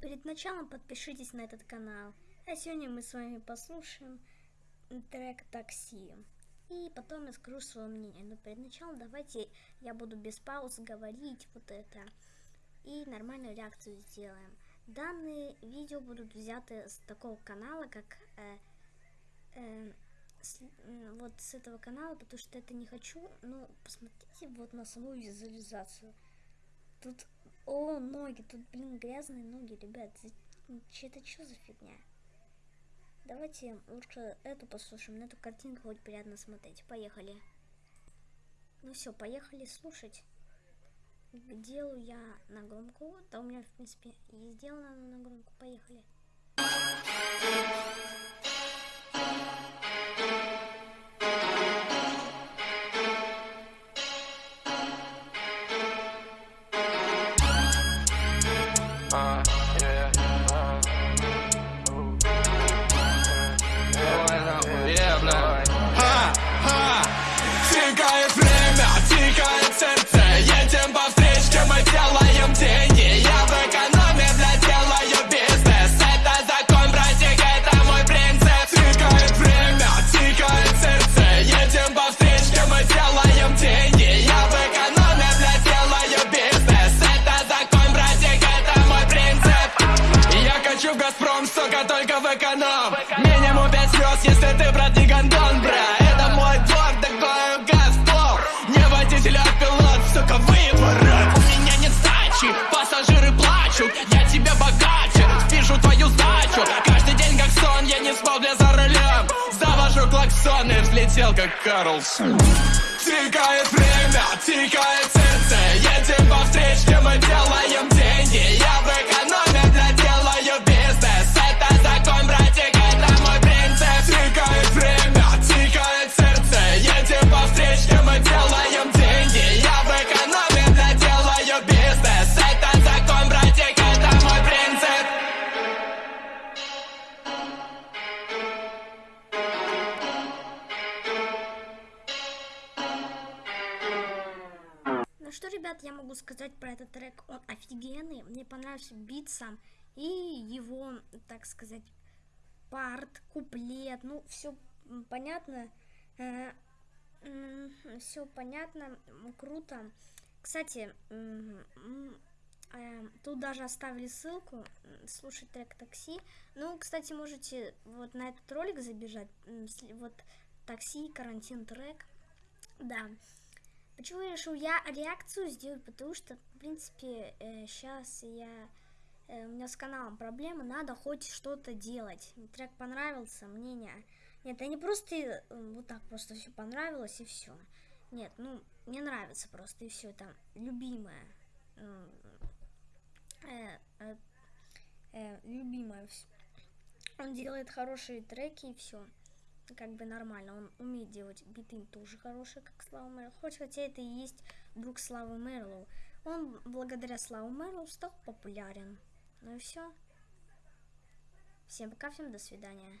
перед началом подпишитесь на этот канал. А сегодня мы с вами послушаем трек «Такси». И потом я скажу свое мнение. Но перед началом давайте я буду без пауз говорить вот это. И нормальную реакцию сделаем. Данные видео будут взяты с такого канала, как... Э, э, с, э, вот с этого канала, потому что это не хочу. Ну, посмотрите вот на саму визуализацию. Тут, о, ноги, тут, блин, грязные ноги, ребят. Это что за фигня? Давайте лучше эту послушаем. На эту картинку хоть приятно смотреть. Поехали. Ну все, поехали слушать. Делаю я на громкую. Да у меня, в принципе, и сделано на громкую. Поехали. Только эконом Минимум пять звезд, если ты, брат, не гондон, бра. Это мой двор, такой газплов Не водитель, а пилот, сука, выворот. У меня нет сдачи, пассажиры плачут. Я тебя богаче, спишу твою сдачу. Каждый день как сон, я не спал, бля, за рулем. Завожу клаксон и взлетел, как Карлсон. Тикает что, ребят, я могу сказать про этот трек, он офигенный, мне понравился бит сам, и его, так сказать, парт, куплет, ну, все понятно, э, все понятно, круто. Кстати, э, тут даже оставили ссылку, слушать трек такси. Ну, кстати, можете вот на этот ролик забежать, вот такси, карантин трек, да. Почему я решил я реакцию сделать, потому что, в принципе, э, сейчас я Э, у меня с каналом проблемы, надо хоть что-то делать. Трек понравился, мнение. Нет, это не просто э, вот так просто все понравилось и все. Нет, ну, мне нравится просто и все, это любимое. Э, э, э, любимое. Он делает хорошие треки и все. Как бы нормально. Он умеет делать биты тоже хорошие, как Слава Мэрлоу. Хоть хотя это и есть друг Славы Мэрлоу. Он благодаря Славу Мэрлоу стал популярен. Ну и все. Всем пока, всем до свидания.